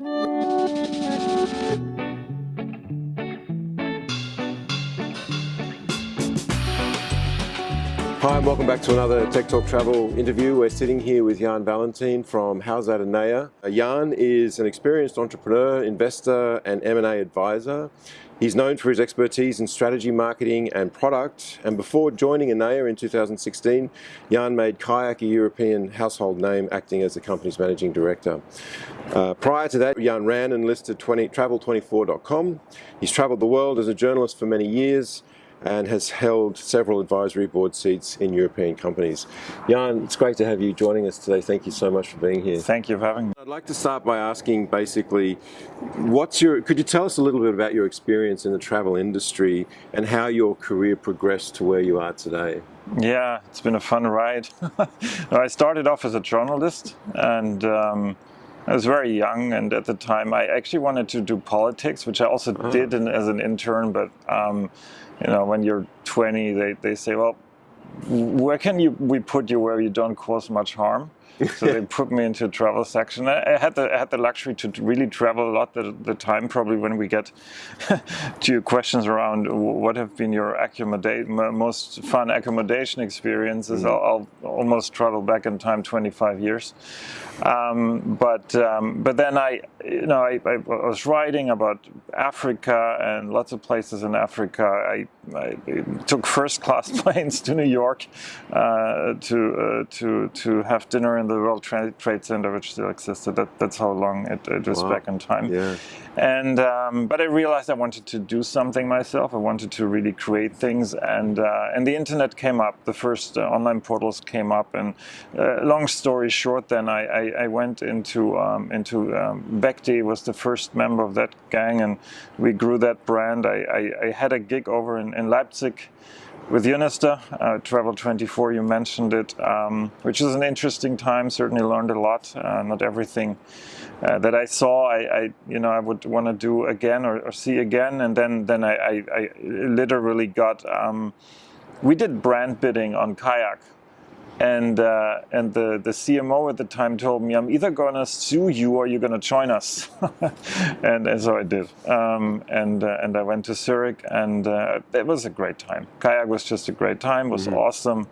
Hi and welcome back to another Tech Talk Travel interview. We're sitting here with Jan Valentin from Howzat Anea. Uh, Jan is an experienced entrepreneur, investor and M&A advisor. He's known for his expertise in strategy, marketing and product. And before joining Anea in 2016, Jan made Kayak a European household name, acting as the company's managing director. Uh, prior to that, Jan ran and listed 20, travel24.com. He's traveled the world as a journalist for many years and has held several advisory board seats in European companies. Jan, it's great to have you joining us today. Thank you so much for being here. Thank you for having me. I'd like to start by asking basically, what's your, could you tell us a little bit about your experience in the travel industry and how your career progressed to where you are today? Yeah, it's been a fun ride. I started off as a journalist and um, I was very young, and at the time I actually wanted to do politics, which I also oh. did in, as an intern. But um, you know, when you're 20, they, they say, well, where can you we put you where you don't cause much harm? So they put me into a travel section. I, had the I had the luxury to really travel a lot the, the time. Probably when we get to your questions around what have been your most fun accommodation experiences, mm -hmm. I'll, I'll, almost travel back in time 25 years. Um, but um, but then I you know I, I, was writing about Africa and lots of places in Africa. I, I took first class planes to New York uh, to uh, to to have dinner in the World Trade Center, which still existed. That, that's how long it, it was wow. back in time. Yeah. And um, but I realized I wanted to do something myself. I wanted to really create things, and uh, and the internet came up. The first uh, online portals came up, and uh, long story short, then I, I, I went into um, into um, Bekti was the first member of that gang, and we grew that brand. I, I, I had a gig over in, in Leipzig with Unister, uh, Travel 24, you mentioned it, um, which is an interesting time. Certainly learned a lot. Uh, not everything uh, that I saw, I, I, you know, I would want to do again or, or, see again. And then, then I, I, I literally got. Um, we did brand bidding on kayak and uh, and the the CMO at the time told me I'm either gonna sue you or you're gonna join us, and, and so I did. Um, and uh, and I went to Zurich, and uh, it was a great time. Kayak was just a great time. It was mm -hmm. awesome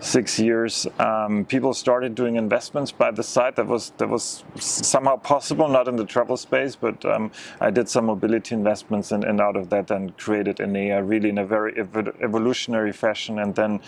six years, um, people started doing investments by the side. That was that was somehow possible, not in the travel space, but um, I did some mobility investments, and, and, out of that, then created Anea really in a very ev evolutionary fashion, and then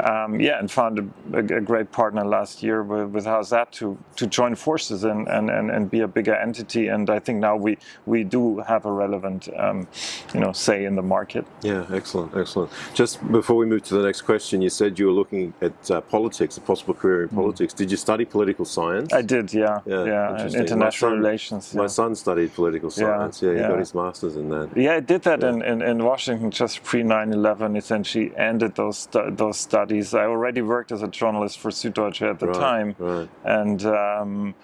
um, yeah, and found a, a, great partner last year with, with to to join forces and, and and and be a bigger entity. And I think now we we do have a relevant um, you know say in the market. Yeah, excellent, excellent. Just before we move to the next question, you said you were looking at uh, politics, a possible career in mm. politics. Did you study political science? I did, yeah. Yeah, yeah international son, relations. Yeah. My son studied political science. Yeah, yeah he got his master's in that. Yeah, I did that in, in, in, Washington just pre 9/11. Essentially, ended those stu those studies. I already worked as a journalist for Süddeutsche at the right, time, right. and. Um,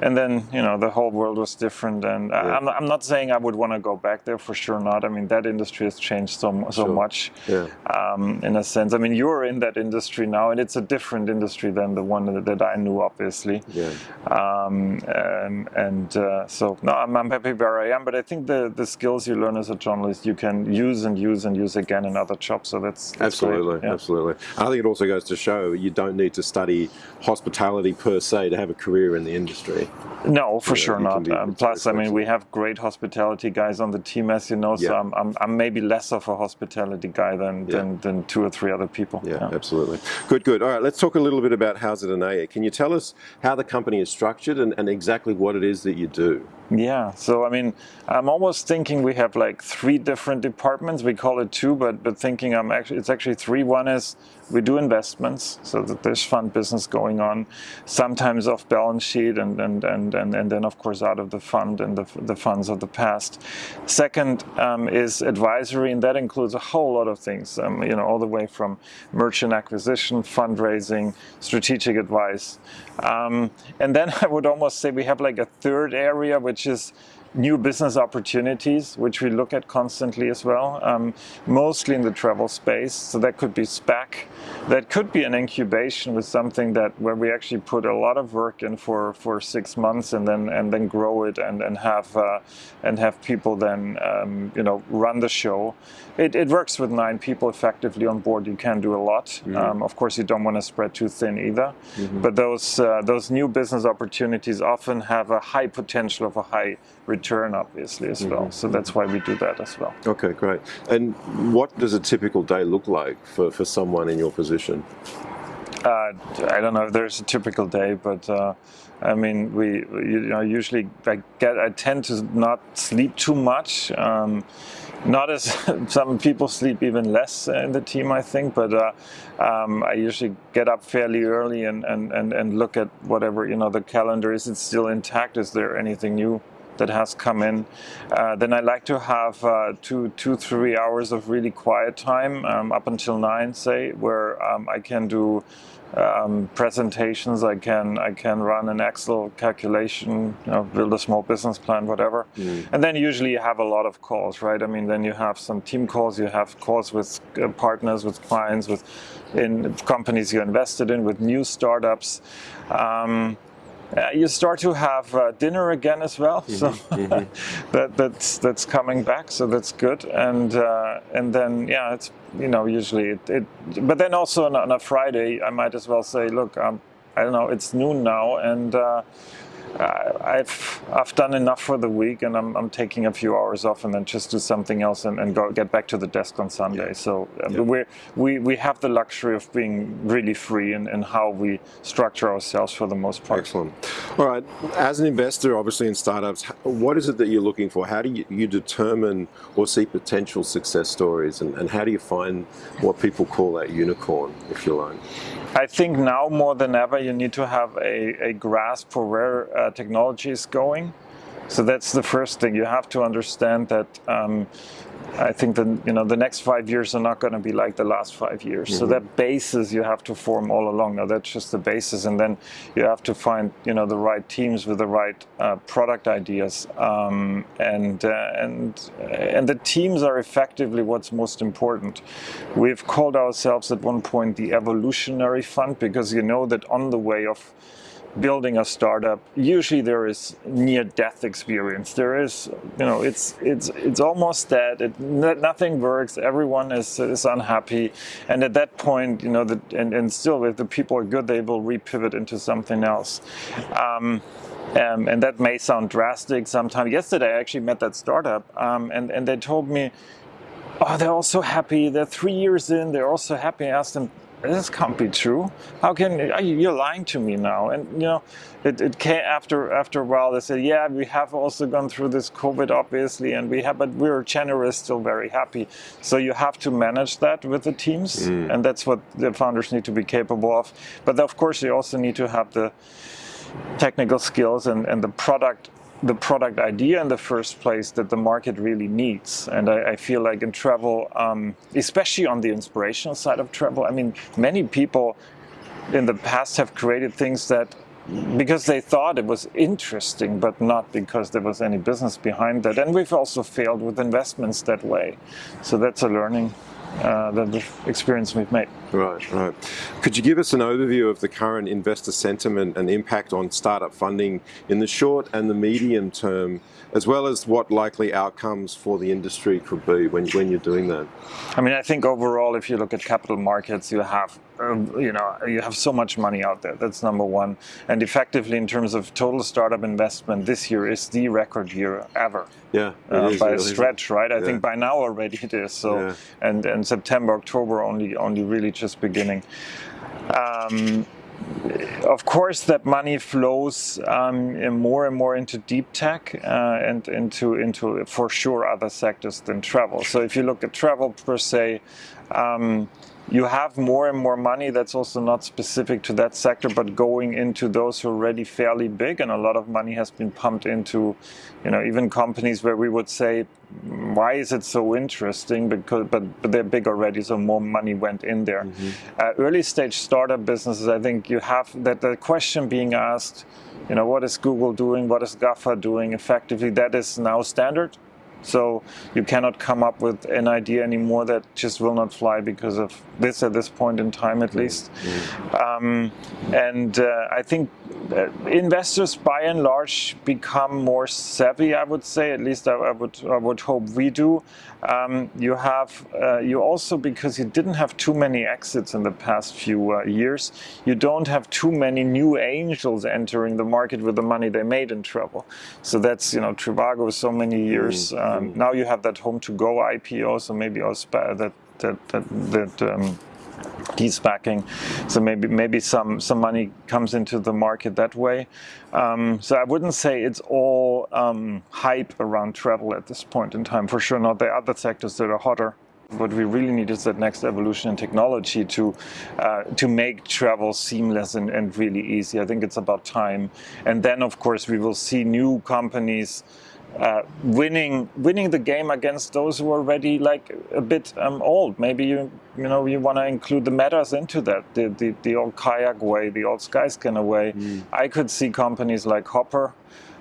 and then you know the whole world was different and yeah. I'm, I'm not saying i would want to go back there for sure not i mean that industry has changed so so sure. much yeah. um, in a sense i mean you're in that industry now and it's a different industry than the one that, that i knew obviously yeah. Um, and, and uh, so no I'm, I'm happy where i am but i think the the skills you learn as a journalist you can use and use and use again in other jobs so that's, that's absolutely yeah. absolutely i think it also goes to show you don't need to study hospitality per se to have a career in the industry no, for yeah, sure not. Um, plus, I mean, we have great hospitality guys on the team, as you know. So yeah. I'm, I'm, I'm, maybe less of a hospitality guy than, yeah. than, than two or three other people. Yeah, absolutely. Good, good. All right, let's talk a little bit about Howzat Anea. Can you tell us how the company is structured and, and exactly what it is that you do? Yeah, so I mean, I'm almost thinking we have like three different departments. We call it two, but but thinking I'm actually it's actually three. One is we do investments, so that there's fund business going on, sometimes off balance sheet, and and and and, and then of course out of the fund and the the funds of the past. Second um, is advisory, and that includes a whole lot of things. Um, you know, all the way from merchant acquisition, fundraising, strategic advice, um, and then I would almost say we have like a third area which which is new business opportunities, which we look at constantly as well, um, mostly in the travel space. So that could be SPAC, that could be an incubation with something that where we actually put a lot of work in for, for six months and then and then grow it and and have uh, and have people then um, you know run the show. It, it, works with nine people effectively on board. You can do a lot. Mm -hmm. of course, you don't want to spread too thin either. Mm -hmm. But those uh, those new business opportunities often have a high potential of a high return, obviously, as well. Mm-hmm. So that's why we do that as well. Okay, great. And what does a typical day look like for, for someone in your position? Uh, I don't know if there's a typical day, but uh, I mean, we you know usually I get I tend to not sleep too much. Um, not as some people sleep even less in the team, I think, but uh, um, I usually get up fairly early and, and, and, and look at whatever, you know, the calendar. Is it still intact? Is there anything new that has come in. Uh, then I like to have uh, two, two, three hours of really quiet time um, up until nine, say, where um, I can do um, presentations. I can I can run an Excel calculation, you know, build a small business plan, whatever. Mm. And then usually you have a lot of calls, right? I mean, then you have some team calls. You have calls with uh, partners, with clients, with in companies you invested in, with new startups. Um, uh, you start to have uh, dinner again as well, mm -hmm, so mm -hmm. that, that's that's coming back, so that's good. And uh, and then yeah, it's you know usually it, it but then also on, on, a Friday, I might as well say, look, um, I don't know, it's noon now, and uh, I've I've done enough for the week, and I'm, I'm taking a few hours off, and then just do something else, and, and go get back to the desk on Sunday. Yeah. So uh, yeah. we we we have the luxury of being really free in, in how we structure ourselves for the most part. Excellent. All right, as an investor, obviously in startups, what is it that you're looking for? How do you, you determine or see potential success stories, and, and how do you find what people call that unicorn, if you like? I think now more than ever you need to have a, a grasp for where uh, technology is going. So that's the first thing. You have to understand that um, I think that you know the next five years are not going to be like the last five years. Mm -hmm. So mm-hmm. that basis you have to form all along. Now that's just the basis, and then you have to find you know the right teams with the right uh, product ideas, um, and uh, and and the teams are effectively what's most important. We've called ourselves at one point the evolutionary fund because you know that on the way of building a startup, usually there is near-death experience. There is, you know, it's it's it's almost dead. It, nothing works. Everyone is is unhappy, and at that point, you know, the, and and still, if the people are good, they will repivot into something else. Um, um, and that may sound drastic sometimes. Yesterday, I actually met that startup, um, and and they told me, oh, they're all so happy. They're three years in. They're all so happy. I asked them, this can't be true. How can you're lying to me now? And you know, it, it came after after a while. They said, yeah, we have also gone through this COVID, obviously, and we have, but we're generous, still very happy. So you have to manage that with the teams, mm. and that's what the founders need to be capable of. But of course, you also need to have the technical skills and, and the product the product idea in the first place that the market really needs. And I, I feel like in travel, um, especially on the inspirational side of travel, I mean, many people in the past have created things that because they thought it was interesting, but not because there was any business behind that. And we've also failed with investments that way. So that's a learning uh, the experience we've made. Right, right. Could you give us an overview of the current investor sentiment and impact on startup funding in the short and the medium term, as well as what likely outcomes for the industry could be when, when you're doing that? I mean, I think overall, if you look at capital markets, you have um, you know, you have so much money out there. That's number one. And effectively, in terms of total startup investment, this year is the record year ever. Yeah, uh, by a stretch, right? I yeah. think by now already it is. So, yeah. and and September, October only only really just beginning. Um, of course, that money flows um, more and more into deep tech uh, and into into for sure other sectors than travel. So if you look at travel per se. Um, you have more and more money that's also not specific to that sector, but going into those who are already fairly big, and a lot of money has been pumped into, you know, even companies where we would say, why is it so interesting? Because but but they're big already, so more money went in there. Mm-hmm. Uh, early stage startup businesses, I think you have that the question being asked, you know, what is Google doing? What is GAFA doing? Effectively, that is now standard so you cannot come up with an idea anymore that just will not fly because of this at this point in time, at least. Mm-hmm. Um, and uh, I think uh, investors, by and large, become more savvy. I would say, at least I, I would I would hope we do. Um, you have uh, you also because you didn't have too many exits in the past few uh, years. You don't have too many new angels entering the market with the money they made in travel. So that's you know Trivago so many years. Mm-hmm. Um, now you have that HomeToGo IPO, so maybe also that that that that. Um, de-SPACing, so maybe maybe some some money comes into the market that way. Um, so I wouldn't say it's all um, hype around travel at this point in time. For sure, not the other sectors that are hotter. What we really need is that next evolution in technology to uh, to make travel seamless and, and really easy. I think it's about time. And then, of course, we will see new companies uh, winning winning the game against those who are already like a bit um, old. Maybe you you know you want to include the metas into that, the, the the old kayak way, the old skyscanner way. Mm. I could see companies like Hopper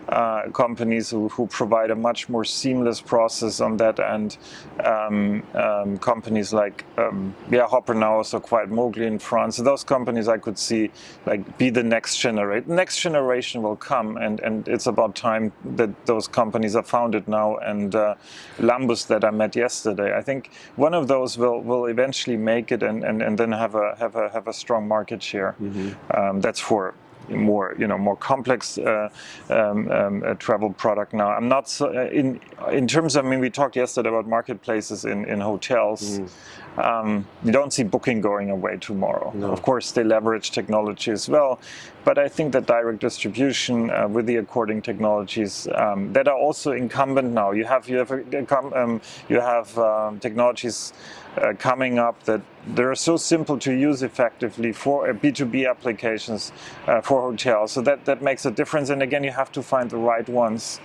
uh, companies who, who, provide a much more seamless process on that end. Um, um, companies like um, yeah, Hopper now also quite Mobly in France. So those companies I could see like be the next generation. Next generation will come, and, and it's about time that those companies are founded now. And uh, Lambus that I met yesterday, I think one of those will, will eventually make it and, and, and then have a have a have a strong market share. Mm-hmm. that's for more you know more complex uh, um, um, travel product now. I'm not so, uh, in in terms of I mean we talked yesterday about marketplaces in in hotels. Mm. Um, you don't see booking going away tomorrow. No. Of course, they leverage technology as well, but I think that direct distribution uh, with the according technologies um, that are also incumbent now. You have you have um, you have um, technologies uh, coming up that they're so simple to use effectively for B2B uh, applications uh, for hotels. So that, that makes a difference. And again, you have to find the right ones.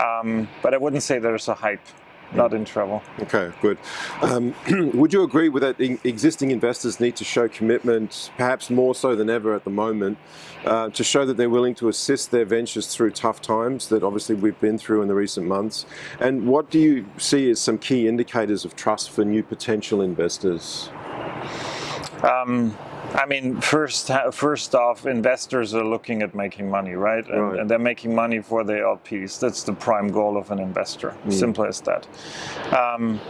Um, but I wouldn't say there's a hype not in trouble. Okay, good. Um, would you agree with that? Existing investors need to show commitment, perhaps more so than ever at the moment, uh, to show that they're willing to assist their ventures through tough times that obviously we've been through in the recent months. And what do you see as some key indicators of trust for new potential investors? Um, I mean, first first off, investors are looking at making money, right? And, right. and they're making money for their LPs. That's the prime goal of an investor. Mm. Simple as that. Um,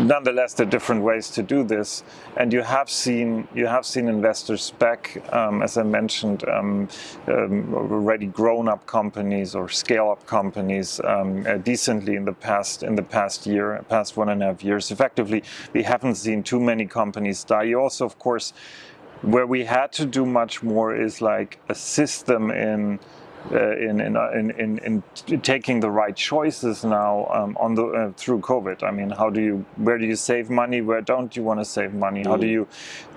nonetheless, there are different ways to do this, and you have seen you have seen investors back, um, as I mentioned, um, um already grown-up companies or scale-up companies um, uh, decently in the past in the past year, past one and a half years. Effectively, we haven't seen too many companies die. You also, of course where we had to do much more is like a system in in, uh, in, in, in, taking the right choices now um, on the uh, through COVID. I mean, how do you where do you save money? Where don't you want to save money? How do mm. you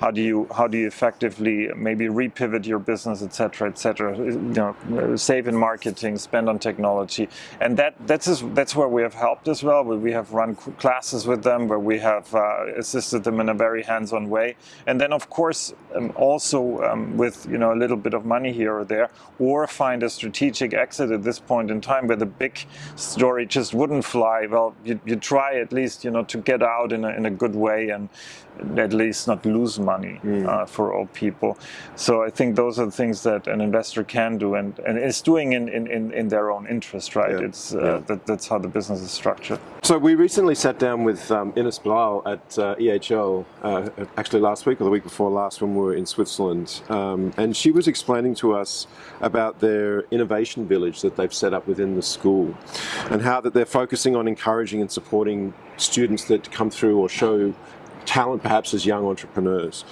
how do you how do you effectively maybe repivot your business, etc., etc. You know, save in marketing, spend on technology, and that that's that's where we have helped as well. We have run classes with them where we have uh, assisted them in a very hands-on way, and then of course um, also um, with you know a little bit of money here or there, or find a strategic exit at this point in time where the big story just wouldn't fly, well, you, you try at least, you know, to get out in a, in a good way and at least not lose money mm. uh, for all people. So I think those are the things that an investor can do and, and is doing in, in, in their own interest, right? Yeah. It's uh, yeah. that, that's how the business is structured. So we recently sat down with um, Ines Blau at uh, EHL, uh, actually last week or the week before last when we were in Switzerland. Um, and she was explaining to us about their innovation village that they've set up within the school and how that they're focusing on encouraging and supporting students that come through or show talent perhaps as young entrepreneurs.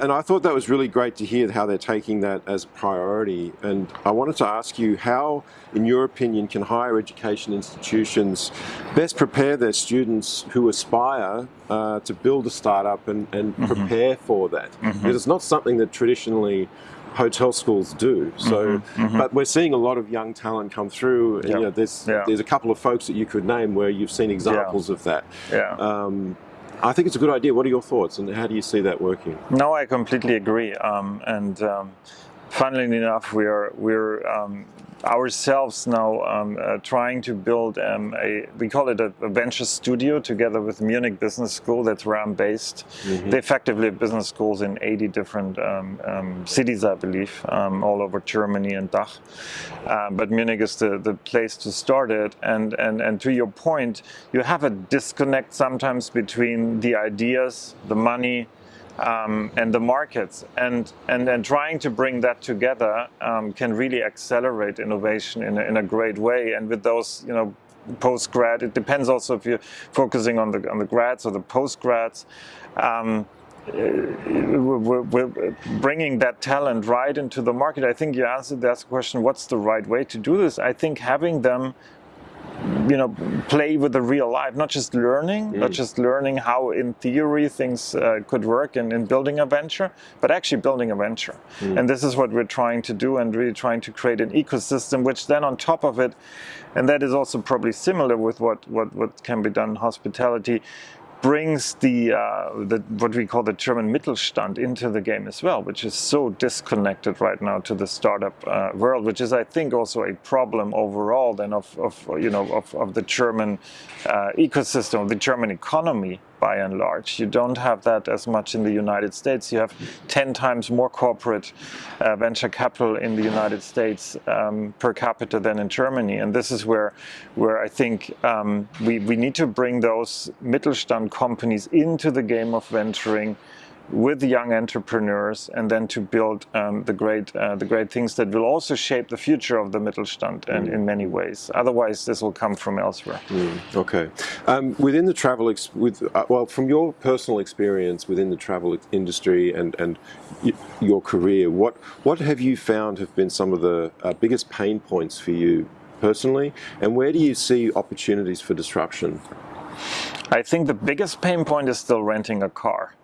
And I thought that was really great to hear how they're taking that as a priority. And I wanted to ask you how, in your opinion, can higher education institutions best prepare their students who aspire uh, to build a startup and, and mm -hmm. prepare for that? Mm -hmm. Because it's not something that traditionally hotel schools do. So, mm -hmm, but we're seeing a lot of young talent come through. And, yep. you know, there's yeah. there's a couple of folks that you could name where you've seen examples yeah. of that. Yeah. Um, I think it's a good idea. What are your thoughts, and how do you see that working? No, I completely agree. Um, and um, funnily enough, we are we're um, ourselves now um, uh, trying to build um, a, we call it a, a, venture studio together with Munich Business School, that's where I'm based. Mm -hmm. They effectively have business schools in 80 different um, um cities, I believe, um, all over Germany and DACH. Uh, but Munich is the, the place to start it. And, and, and to your point, you have a disconnect sometimes between the ideas, the money, um, and the markets. And, and, and trying to bring that together um, can really accelerate innovation in a, in a great way. And with those, you know, post-grad, it depends also if you're focusing on the, on the grads or the post-grads. Um, we're, we're, bringing that talent right into the market. I think you answered that question, what's the right way to do this? I think having them you know, play with the real life, not just learning, mm. not just learning how in theory things uh, could work in, in building a venture, but actually building a venture. Mm. And this is what we're trying to do and really trying to create an ecosystem, which then on top of it, and that is also probably similar with what, what, what can be done in hospitality, brings the, uh, the, what we call the German Mittelstand into the game as well, which is so disconnected right now to the startup uh, world, which is, I think, also a problem overall then of, of you know of, of the German uh, ecosystem, of the German economy by and large. You don't have that as much in the United States. You have 10 times more corporate uh, venture capital in the United States um, per capita than in Germany. And this is where, where I think um, we, we need to bring those Mittelstand companies into the game of venturing with young entrepreneurs and then to build um, the great uh, the great things that will also shape the future of the Mittelstand and mm. in many ways. Otherwise, this will come from elsewhere. Mm. Okay. Um, within the travel, with uh, well, from your personal experience within the travel industry and and your career, what what have you found have been some of the uh, biggest pain points for you personally, and where do you see opportunities for disruption? I think the biggest pain point is still renting a car.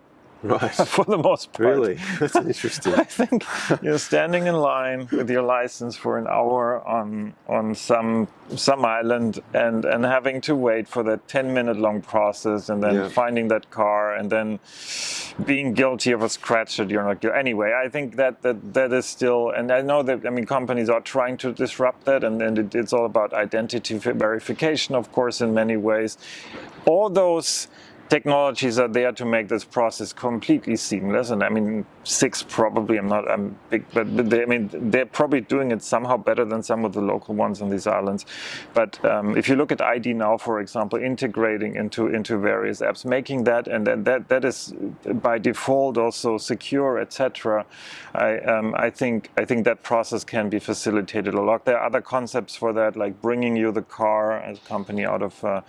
Right. for the most part. Really? That's interesting. I think you're standing in line with your license for an hour on on some some island and and having to wait for that 10 minute long process and then yeah. finding that car and then being guilty of a scratch that you're not guilty. Anyway, I think that that that is still and I know that I mean companies are trying to disrupt that and, and it, it's all about identity verification of course in many ways. All those technologies are there to make this process completely seamless. And I mean, Sixt probably, I'm not, I'm big, but, but they, I mean, they're probably doing it somehow better than some of the local ones on these islands. But um, if you look at IDnow, for example, integrating into, into various apps, making that, and then that, that is by default also secure, etc. I, um, I think, I think that process can be facilitated a lot. There are other concepts for that, like bringing you the car as a company out of uh,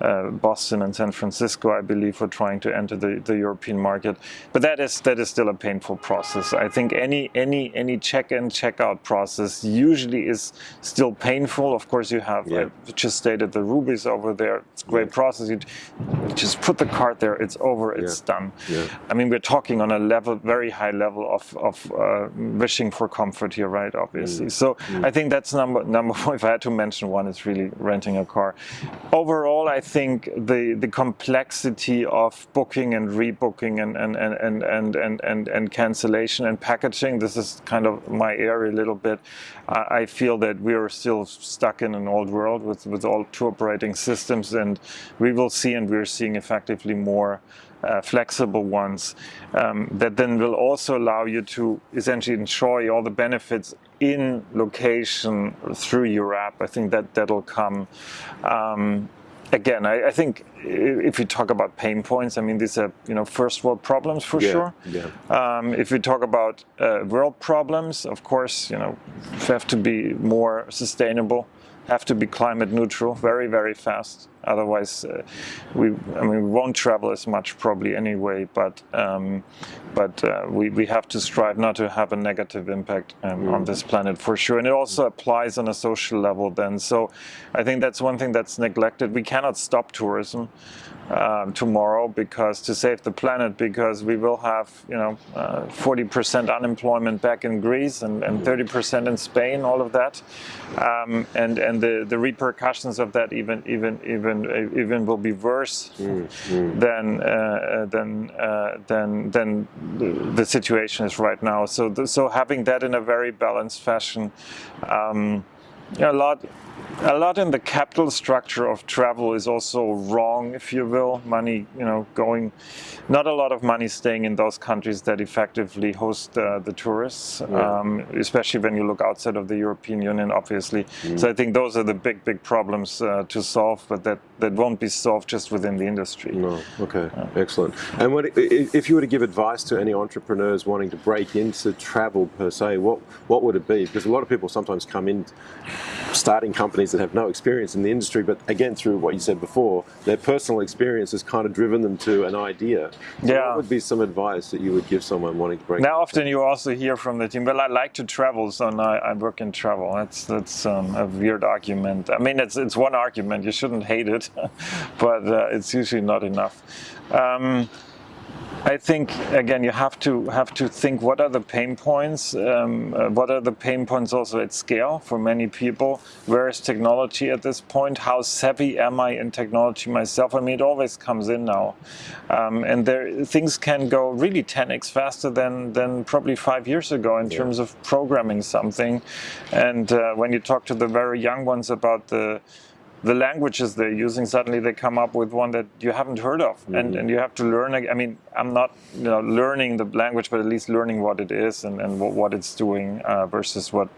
uh, Boston and San Francisco. I believe, for trying to enter the, the European market. But that is that is still a painful process. I think any any any check-in check-out process usually is still painful. Of course, you have yeah. I just stated the rubies over there. It's a great yeah. process. You just put the card there. It's over. It's yeah. done. I mean, we're talking on a level, very high level of of uh, wishing for comfort here, right? Obviously. Mm. So mm. I think that's number number one. If I had to mention one, it's really renting a car. Overall, I think the the complexity complexity of booking and rebooking and and, and, and, and, and, and, and cancellation and packaging. This is kind of my area a little bit. I, I feel that we are still stuck in an old world with, with all two operating systems and we will see and we're seeing effectively more uh, flexible ones um, that then will also allow you to essentially enjoy all the benefits in location through your app. I think that that'll come. Um, again, I, I, think if you talk about pain points, I mean, these are, you know, first world problems for yeah, sure. Yeah. Um, if we talk about uh, world problems, of course, you know, we have to be more sustainable have to be climate neutral very, very fast. Otherwise, uh, we I mean we won't travel as much probably anyway. But um, but uh, we we have to strive not to have a negative impact um, mm. on this planet for sure. And it also applies on a social level. Then, so I think that's one thing that's neglected. We cannot stop tourism um, tomorrow because to save the planet because we will have you know 40% uh, unemployment back in Greece and, and 30% in Spain all of that um, and and the, the repercussions of that even even even even will be worse mm, mm. than uh, than uh, than than the situation is right now so the, so having that in a very balanced fashion um, a lot a lot in the capital structure of travel is also wrong, if you will. Money, you know, going, not a lot of money staying in those countries that effectively host uh, the tourists, yeah. um, especially when you look outside of the European Union, obviously. Mm. So I think those are the big, big problems uh, to solve, but that, that won't be solved just within the industry. No, okay, yeah. excellent. And what, if you were to give advice to any entrepreneurs wanting to break into travel per se, what, what would it be? Because a lot of people sometimes come in starting companies that have no experience in the industry, but again, through what you said before, their personal experience has kind of driven them to an idea. So yeah. What would be some advice that you would give someone wanting to break? Now, often you also hear from the team, well, I like to travel, so now I work in travel. That's that's um, a weird argument. I mean, it's it's one argument. You shouldn't hate it, but uh, it's usually not enough. Um, I think again you have to have to think what are the pain points, um, uh, what are the pain points also at scale for many people. Where is technology at this point? How savvy am I in technology myself? I mean, it always comes in now, um, and there things can go really 10x faster than than probably five years ago in yeah. terms of programming something. And uh, when you talk to the very young ones about the the languages they're using, suddenly they come up with one that you haven't heard of, mm-hmm. and, and you have to learn. I mean, I'm not you know learning the language, but at least learning what it is and, and what, what it's doing uh, versus what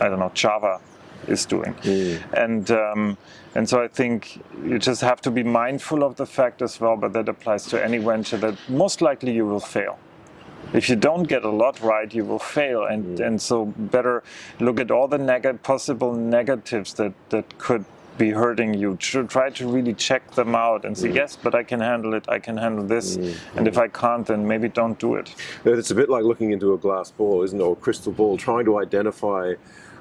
I don't know Java is doing. Mm. And um, and so I think you just have to be mindful of the fact as well, but that applies to any venture that most likely you will fail. If you don't get a lot right, you will fail, and mm. and so better look at all the neg- possible negatives that that could be hurting you. Try to really check them out and say, mm. yes, but I can handle it, I can handle this. Mm. And if I can't, then maybe don't do it. It's a bit like looking into a glass ball, isn't it? Or a crystal ball, trying to identify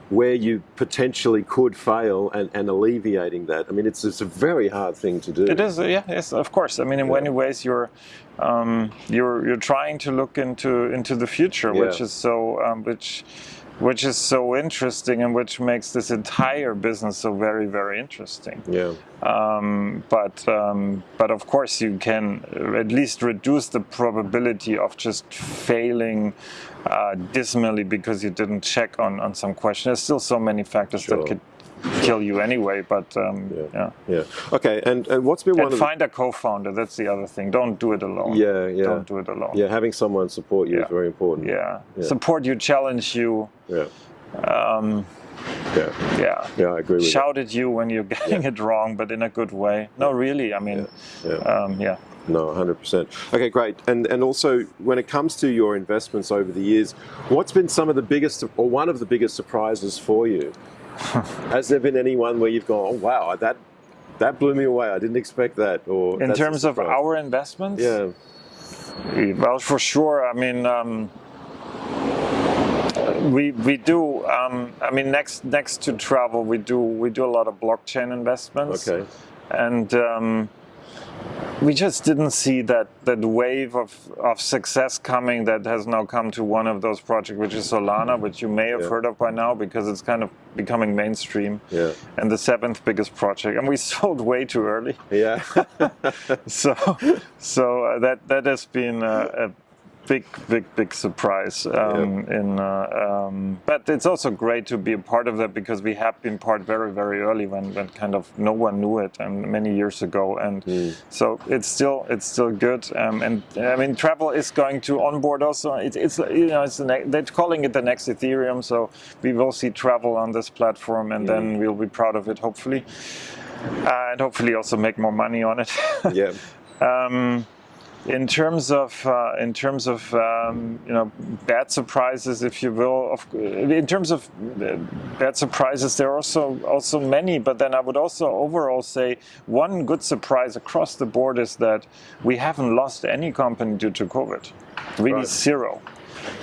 where you potentially could fail and, and alleviating that. I mean, it's, it's a very hard thing to do. It is, yeah, yes, of course. I mean, in yeah. many ways, you're um, you're you're trying to look into into the future, yeah. which is so um, which which is so interesting and which makes this entire business so very very interesting. Yeah. Um, but um, but of course you can at least reduce the probability of just failing uh, dismally because you didn't check on on some question. There's still so many factors sure. that could kill you anyway. But um, yeah. yeah, yeah, Okay, and, and what's been and one? Find a co-founder. That's the other thing. Don't do it alone. Yeah, yeah. Don't do it alone. Yeah, having someone support you yeah. is very important. Yeah. yeah. support you, challenge you. Yeah. Um, yeah. Yeah. Yeah, I agree with Shout at you when you're getting it wrong, but in a good way. No, really. I mean, yeah. Um, yeah. No, 100%. Okay, great. And and also, when it comes to your investments over the years, what's been some of the biggest, or one of the biggest surprises for you? Has there been anyone where you've gone, oh wow, that that blew me away. I didn't expect that. Or in terms of our investments, yeah. Well, for sure. I mean, um, we we do. Um, I mean, next next to travel, we do we do a lot of blockchain investments. Okay. And um, we just didn't see that that wave of, of success coming that has now come to one of those projects, which is Solana, which you may have yeah. heard of by now because it's kind of becoming mainstream. Yeah. And the seventh biggest project, and we sold way too early. Yeah. so so uh, that that has been a, a big, big, big surprise. Um, yeah. In, uh, um, but it's also great to be a part of that because we have been part very, very early when, when kind of no one knew it, and many years ago. And mm. so it's still it's still good. Um, and I mean, travel is going to onboard also. It, it's you know it's the they're calling it the next Ethereum. So we will see travel on this platform, and mm. then we'll be proud of it, hopefully, uh, and hopefully also make more money on it. yeah. In terms of uh, in terms of um, you know bad surprises, if you will, of, in terms of uh, bad surprises, there are also also many. But then I would also overall say one good surprise across the board is that we haven't lost any company due to COVID, really right. zero.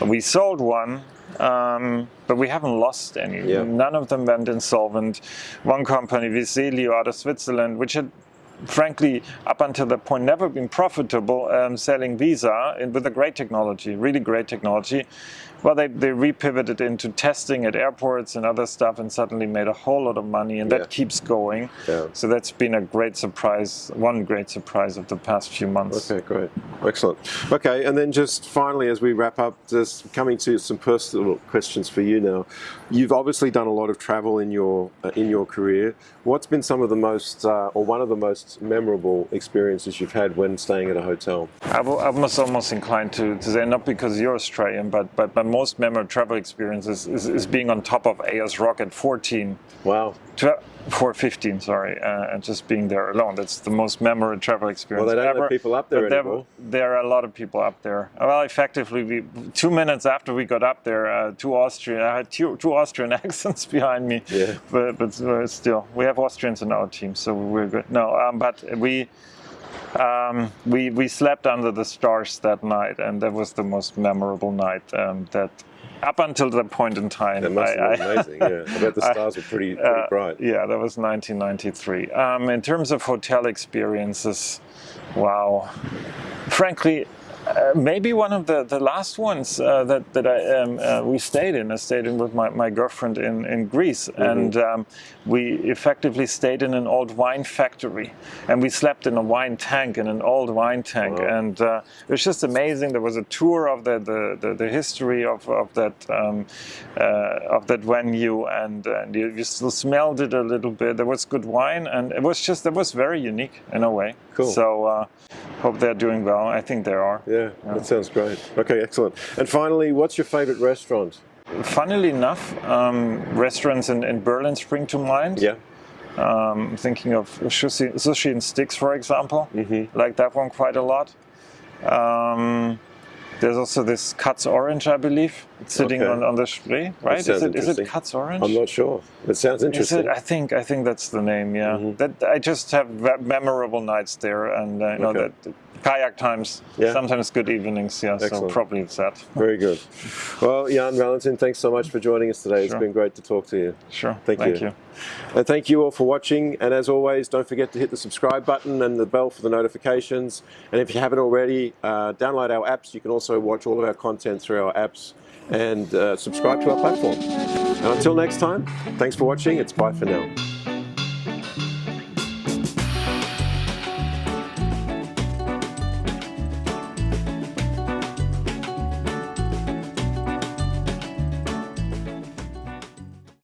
We sold one um, but we haven't lost any. Yeah. None of them went insolvent. One company, Viselio out of Switzerland, which had frankly, up until that point, never been profitable um, selling Visa with a great technology, really great technology. Well, they, they repivoted into testing at airports and other stuff and suddenly made a whole lot of money and yeah. that keeps going. Yeah. So that's been a great surprise, one great surprise of the past few months. Okay, great. Excellent. Okay, and then just finally as we wrap up, just coming to some personal questions for you now. You've obviously done a lot of travel in your, uh, in your career. What's been some of the most, uh, or one of the most memorable experiences you've had when staying at a hotel? I, was almost inclined to, to say, not because you're Australian, but, but, but most memorable travel experiences is, is, being on top of Ayers Rock at 14. Wow. 415, sorry, uh, and just being there alone. That's the most memorable travel experience Well, they don't ever. let people up there there, anymore. There are a lot of people up there. Well, effectively, we, two minutes after we got up there, uh, two Austrian, I had two, two Austrian accents behind me. Yeah. But, but uh, still, we have Austrians in our team, so we're good. No, um, but we um, we we slept under the stars that night, and that was the most memorable night um, that up until that point in time. That must have been I, amazing, yeah. I bet the stars I, were pretty, pretty uh, bright. Yeah, that was 1993. Um, in terms of hotel experiences, wow. Frankly, uh, maybe one of the, the last ones uh, that, that I, um, uh, we stayed in. I stayed in with my, my girlfriend in, in Greece. Mm -hmm. And um, we effectively stayed in an old wine factory. And we slept in a wine tank, in an old wine tank. Wow. And uh, it was just amazing. There was a tour of the, the, the, the history of, of, that, um, uh, of that venue. And, and you, you still smelled it a little bit. There was good wine. And it was just, it was very unique in a way. Cool. So hope they're doing well. I think they are. Yeah. Yeah, that sounds great. Okay, excellent. And finally, what's your favorite restaurant? Funnily enough, um, restaurants in, in Berlin spring to mind. Yeah. Um, thinking of sushi, sushi and sticks, for example. Mm -hmm. Like that one quite a lot. Um, there's also this Katz Orange, I believe. It's sitting okay. on, on the Spree, right? Is it, is it Katz Orange? I'm not sure. It sounds interesting. It, I think I think that's the name. Yeah. Mm -hmm. That I just have memorable nights there, and uh, you know okay. that kayak times, yeah. sometimes good evenings. Yeah. Excellent. So probably it's that. Very good. Well, Jan Valentin, thanks so much for joining us today. Sure. It's been great to talk to you. Sure. Thank, Thank you. you. And thank you all for watching. And as always, don't forget to hit the subscribe button and the bell for the notifications. And if you haven't already, uh, download our apps. You can also watch all of our content through our apps and uh, subscribe to our platform. And until next time, thanks for watching. It's bye for now.